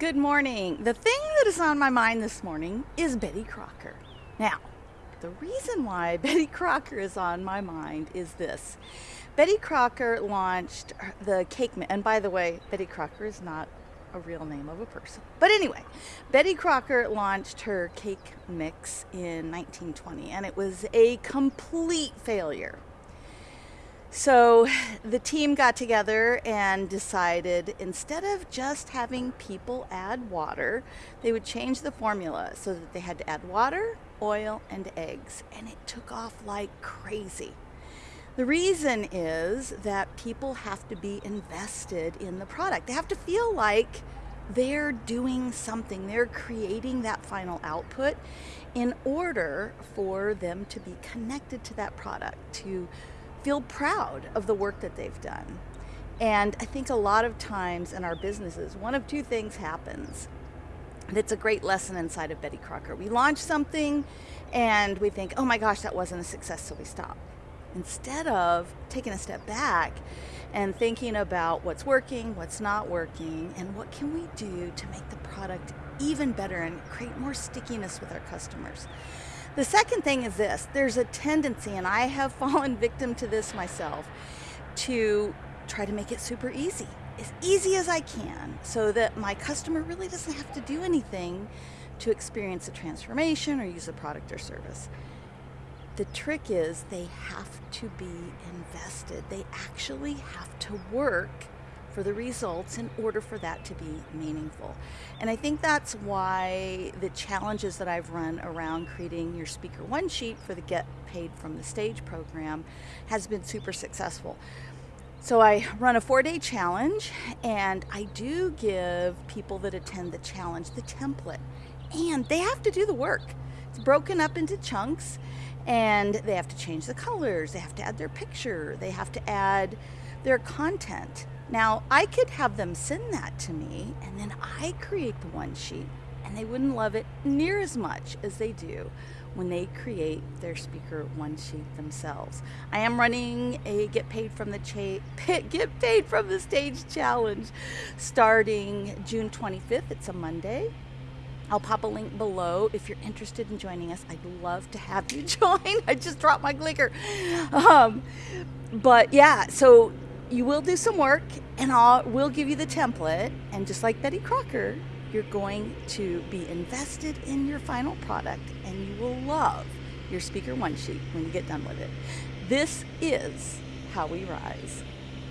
Good morning. The thing that is on my mind this morning is Betty Crocker. Now, the reason why Betty Crocker is on my mind is this. Betty Crocker launched the cake, Mix, and by the way, Betty Crocker is not a real name of a person. But anyway, Betty Crocker launched her cake mix in 1920, and it was a complete failure. So the team got together and decided instead of just having people add water, they would change the formula so that they had to add water, oil, and eggs. And it took off like crazy. The reason is that people have to be invested in the product. They have to feel like they're doing something, they're creating that final output in order for them to be connected to that product, to feel proud of the work that they've done. And I think a lot of times in our businesses, one of two things happens. That's a great lesson inside of Betty Crocker. We launch something and we think, oh my gosh, that wasn't a success, so we stop. Instead of taking a step back and thinking about what's working, what's not working, and what can we do to make the product even better and create more stickiness with our customers. The second thing is this there's a tendency, and I have fallen victim to this myself, to try to make it super easy, as easy as I can, so that my customer really doesn't have to do anything to experience a transformation or use a product or service. The trick is they have to be invested. They actually have to work for the results in order for that to be meaningful. And I think that's why the challenges that I've run around creating your speaker one sheet for the Get Paid from the Stage program has been super successful. So I run a four day challenge and I do give people that attend the challenge the template and they have to do the work. It's broken up into chunks and they have to change the colors, they have to add their picture, they have to add their content. Now, I could have them send that to me and then I create the one sheet and they wouldn't love it near as much as they do when they create their speaker one sheet themselves. I am running a get paid from the cha- get paid from the stage challenge starting June 25th. It's a Monday. I'll pop a link below if you're interested in joining us. I'd love to have you join. I just dropped my clicker. Um, but yeah, so you will do some work and I'll we'll give you the template and just like Betty Crocker, you're going to be invested in your final product and you will love your speaker one sheet when you get done with it. This is how we rise.